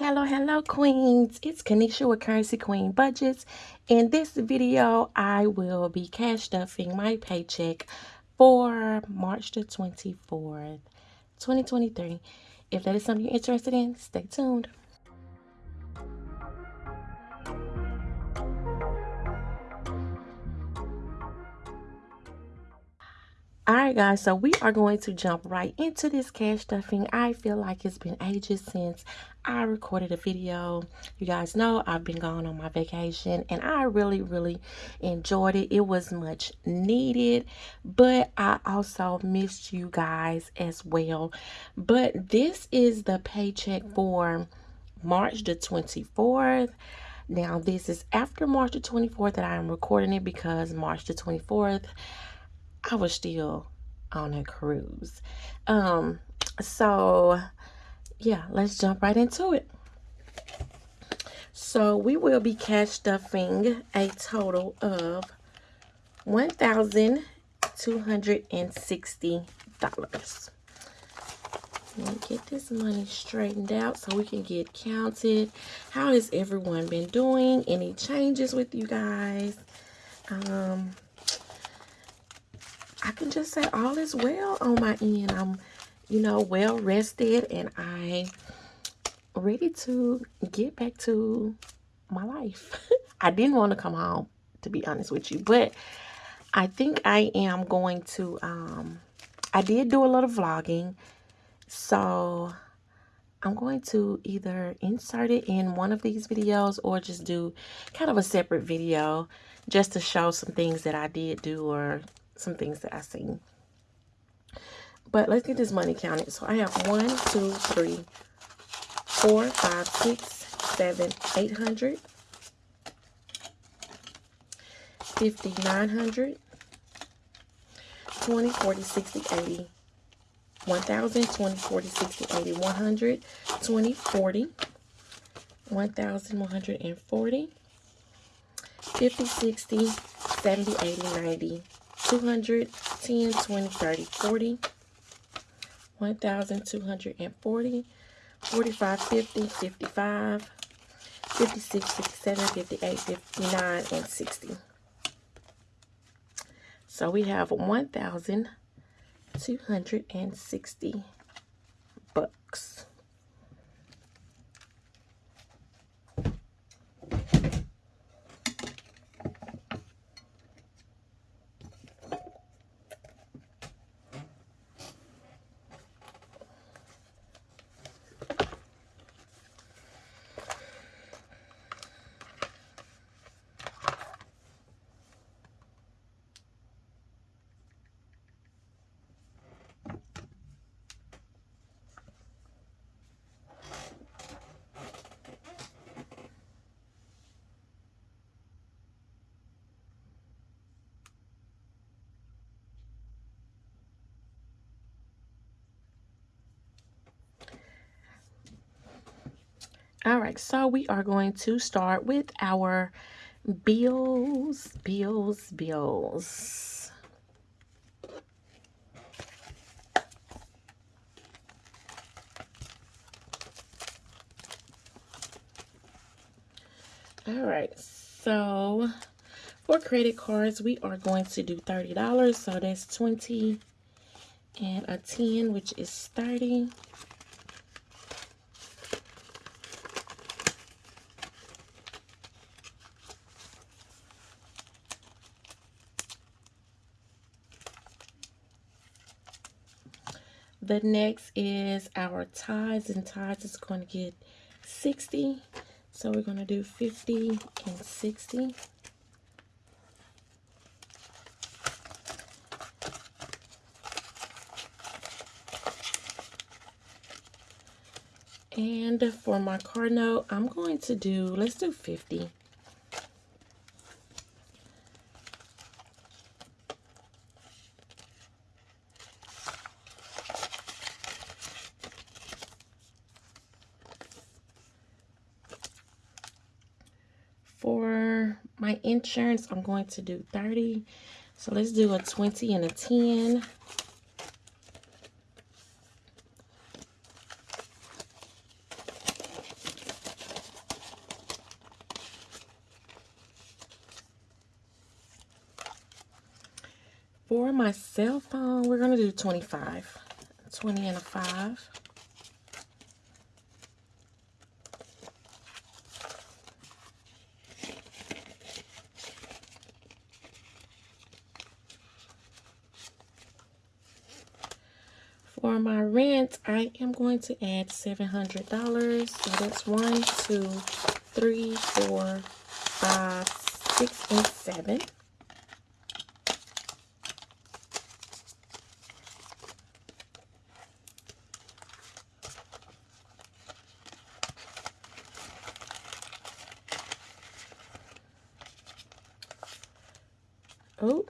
Hello, hello, queens. It's Kanisha with Currency Queen Budgets. In this video, I will be cash stuffing my paycheck for March the 24th, 2023. If that is something you're interested in, stay tuned. Alright guys, so we are going to jump right into this cash stuffing. I feel like it's been ages since I recorded a video. You guys know I've been gone on my vacation and I really, really enjoyed it. It was much needed, but I also missed you guys as well. But this is the paycheck for March the 24th. Now, this is after March the 24th that I am recording it because March the 24th I was still on a cruise. Um, so yeah, let's jump right into it. So we will be cash stuffing a total of $1,260. Let me get this money straightened out so we can get counted. How has everyone been doing? Any changes with you guys? Um, I can just say all is well on my end. I'm, you know, well rested and I ready to get back to my life. I didn't want to come home, to be honest with you, but I think I am going to, um, I did do a lot of vlogging, so I'm going to either insert it in one of these videos or just do kind of a separate video just to show some things that I did do or some things that I seen. But let's get this money counted. So I have one, two, three, four, five, six, seven, eight hundred, fifty, nine hundred, twenty, forty, sixty, eighty, one thousand, twenty, forty, sixty, eighty, one hundred, twenty, forty, one thousand, one hundred and forty, fifty, sixty, seventy, eighty, ninety. 200, 10, 20, 30, 40, 1,240, 45, 50, 55, 56, 57, 58, 59, and 60. So we have 1,260 bucks. All right, so we are going to start with our bills, bills, bills. All right, so for credit cards, we are going to do $30. So that's 20 and a 10, which is 30. The next is our tithes, and tithes is going to get 60. So we're going to do 50 and 60. And for my card note, I'm going to do, let's do 50. for my insurance, I'm going to do 30. So let's do a 20 and a 10. For my cell phone, we're going to do 25. 20 and a 5. For my rent, I am going to add $700. So that's one, two, three, four, five, six, and 7. Oh,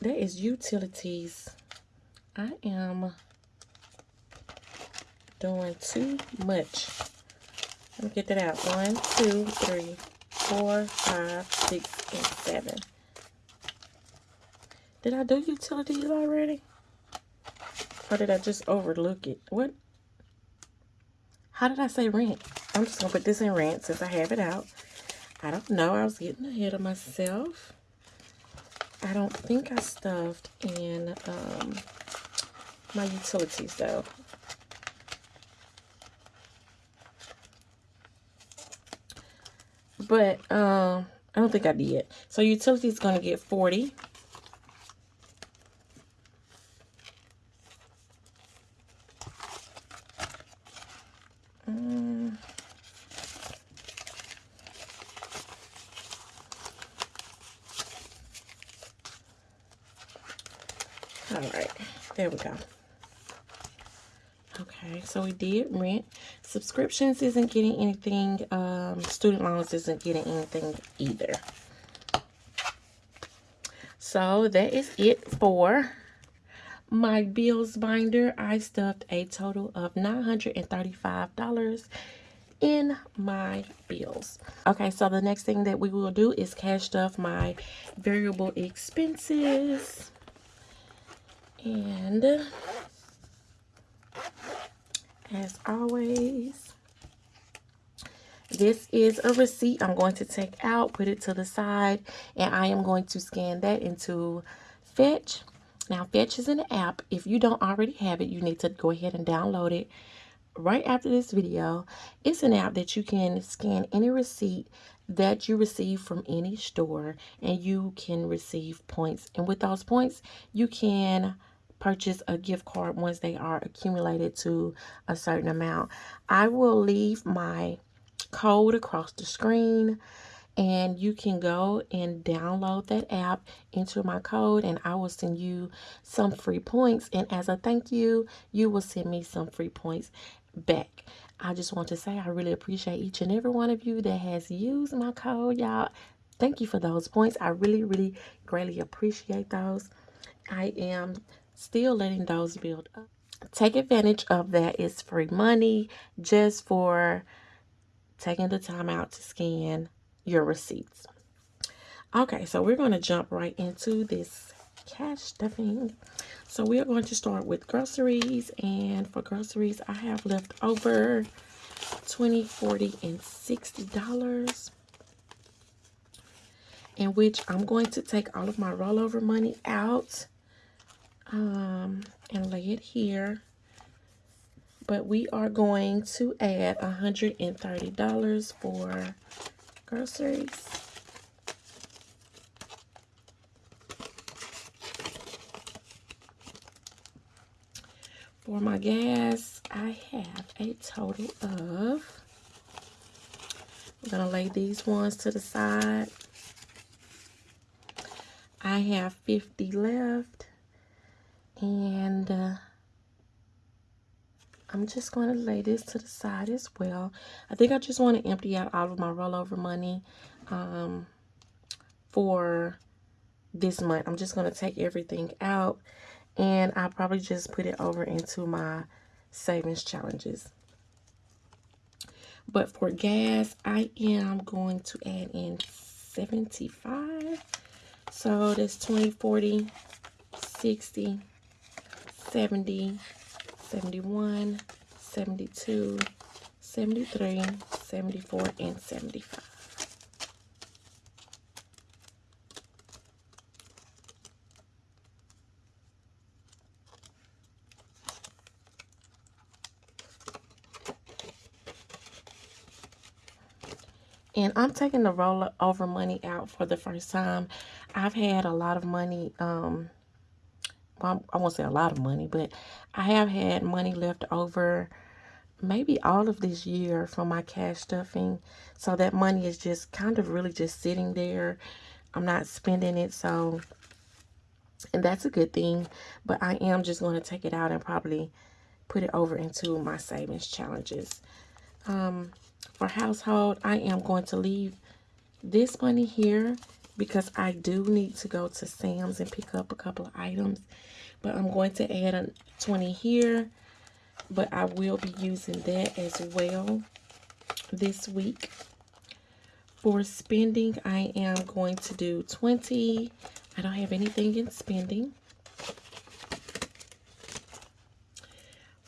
that is utilities. I am doing too much. Let me get that out. One, two, three, four, five, six, and seven. Did I do utilities already? Or did I just overlook it? What? How did I say rent? I'm just going to put this in rent since I have it out. I don't know. I was getting ahead of myself. I don't think I stuffed in um, my utilities though. But um, I don't think I did. So utility is going to get 40. All right, there we go. Okay, so we did rent. Subscriptions isn't getting anything. Um, student loans isn't getting anything either. So that is it for my bills binder. I stuffed a total of $935 in my bills. Okay, so the next thing that we will do is cash stuff my variable expenses. And as always, this is a receipt I'm going to take out, put it to the side, and I am going to scan that into Fetch. Now, Fetch is an app. If you don't already have it, you need to go ahead and download it right after this video. It's an app that you can scan any receipt that you receive from any store, and you can receive points. And with those points, you can purchase a gift card once they are accumulated to a certain amount. I will leave my code across the screen and you can go and download that app enter my code and I will send you some free points. And as a thank you you will send me some free points back. I just want to say I really appreciate each and every one of you that has used my code y'all. Thank you for those points. I really really greatly appreciate those. I am still letting those build up. Take advantage of that. It's free money just for taking the time out to scan your receipts. Okay, so we're going to jump right into this cash stuffing. So we are going to start with groceries. And for groceries, I have left over 20 40 and $60 in which I'm going to take all of my rollover money out um, and lay it here. But we are going to add $130 for groceries. For my gas, I have a total of, I'm going to lay these ones to the side. I have 50 left. And uh, I'm just going to lay this to the side as well. I think I just want to empty out all of my rollover money um, for this month. I'm just going to take everything out and I'll probably just put it over into my savings challenges. But for gas, I am going to add in 75. So that's 20, 40, 60, 70, 71, 72, 73, 74, and 75. and I'm taking the rollover money out for the first time. I've had a lot of money um, I won't say a lot of money, but I have had money left over maybe all of this year from my cash stuffing. So that money is just kind of really just sitting there. I'm not spending it. So, and that's a good thing. But I am just going to take it out and probably put it over into my savings challenges. Um, for household, I am going to leave this money here because I do need to go to Sam's and pick up a couple of items. But I'm going to add a 20 here. But I will be using that as well this week. For spending, I am going to do 20. I don't have anything in spending.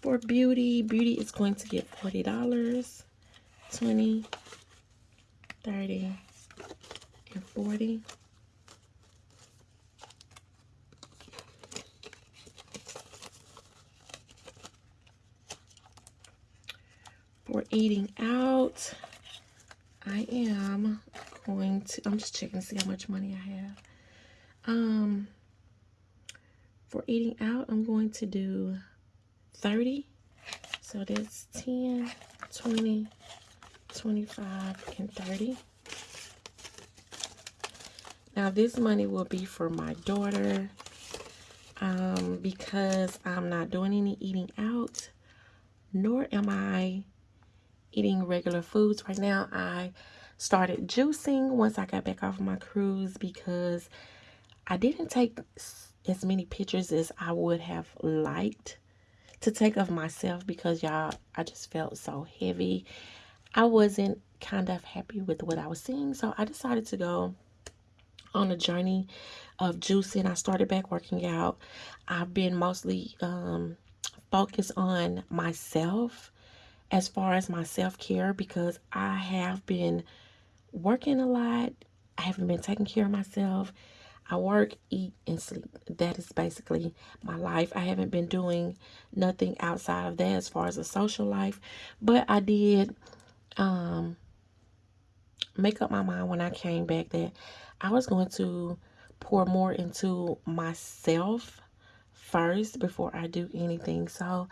For beauty, beauty is going to get $40. 20, 30, and 40. For eating out, I am going to, I'm just checking to see how much money I have. Um, for eating out, I'm going to do 30. So that's 10, 20, 25 and 30 now this money will be for my daughter um, because I'm not doing any eating out nor am I eating regular foods right now I started juicing once I got back off my cruise because I didn't take as many pictures as I would have liked to take of myself because y'all I just felt so heavy I wasn't kind of happy with what I was seeing. So I decided to go on a journey of juicing. I started back working out. I've been mostly um, focused on myself as far as my self-care because I have been working a lot. I haven't been taking care of myself. I work, eat, and sleep. That is basically my life. I haven't been doing nothing outside of that as far as a social life. But I did um, make up my mind when I came back that I was going to pour more into myself first before I do anything. So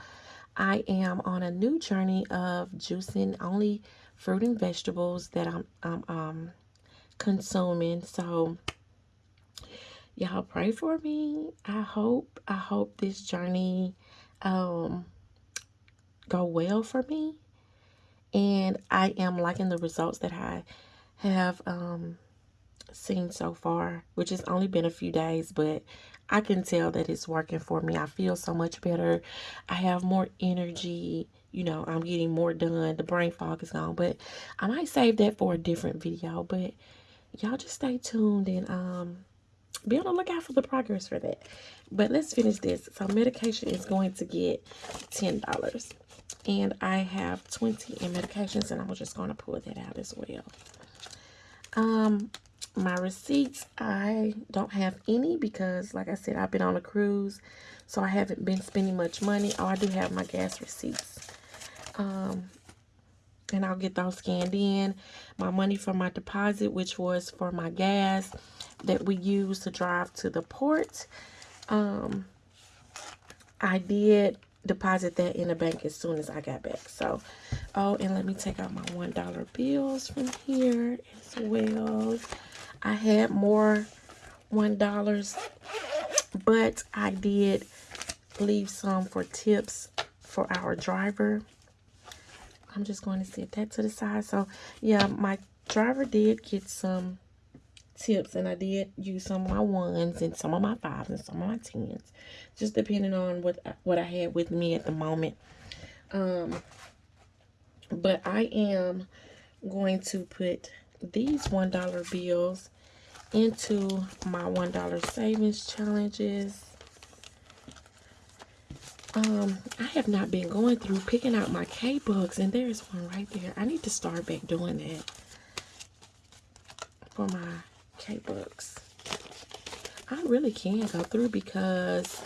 I am on a new journey of juicing only fruit and vegetables that I'm, I'm um, consuming. So y'all pray for me. I hope, I hope this journey um, go well for me and I am liking the results that I have um, seen so far, which has only been a few days, but I can tell that it's working for me. I feel so much better. I have more energy. You know, I'm getting more done. The brain fog is gone, but I might save that for a different video, but y'all just stay tuned and um, be on the lookout for the progress for that. But let's finish this. So medication is going to get $10 and I have 20 in medications and I'm just going to pull that out as well. Um, my receipts, I don't have any because like I said, I've been on a cruise, so I haven't been spending much money. Oh, I do have my gas receipts. Um, and I'll get those scanned in. My money for my deposit, which was for my gas that we use to drive to the port. Um, I did deposit that in the bank as soon as I got back. So, oh, and let me take out my $1 bills from here as well. I had more $1, but I did leave some for tips for our driver. I'm just going to set that to the side. So, yeah, my driver did get some tips and I did use some of my ones and some of my fives and some of my tens just depending on what what I had with me at the moment um but I am going to put these one dollar bills into my one dollar savings challenges um I have not been going through picking out my K-Bucks and there's one right there I need to start back doing that for my K-Bucks. I really can go through because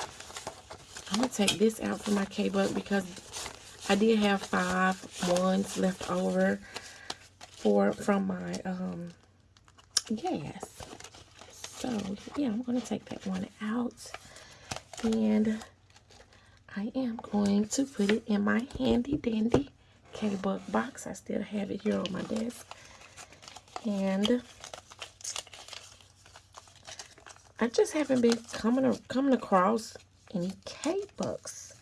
I'm going to take this out for my K-Buck because I did have five ones left over. for from my um gas. So yeah, I'm gonna take that one out and I am going to put it in my handy dandy K-Buck box. I still have it here on my desk. And I just haven't been coming coming across any K-Bucks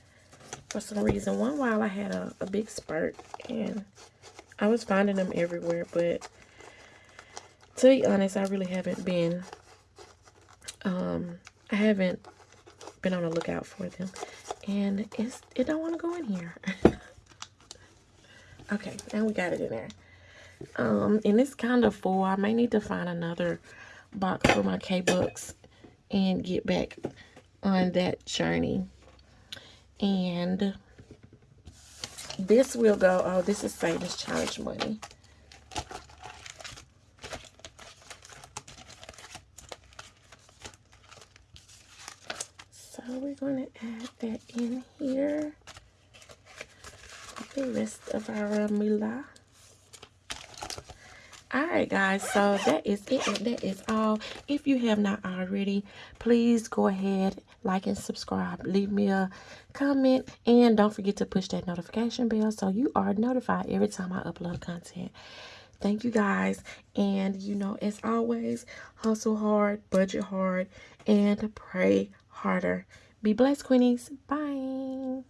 for some reason. One while I had a, a big spurt and I was finding them everywhere, but to be honest, I really haven't been, um, I haven't been on the lookout for them. And it's, it don't want to go in here. okay, now we got it in there. Um, and it's kind of full. I may need to find another box for my K-Bucks and get back on that journey. And this will go, oh, this is Savings Challenge money. So we're going to add that in here. The rest of our moolah. Alright guys, so that is it. That is all. If you have not already, please go ahead, like and subscribe. Leave me a comment. And don't forget to push that notification bell so you are notified every time I upload content. Thank you guys. And you know, as always, hustle hard, budget hard, and pray harder. Be blessed, Queenies. Bye.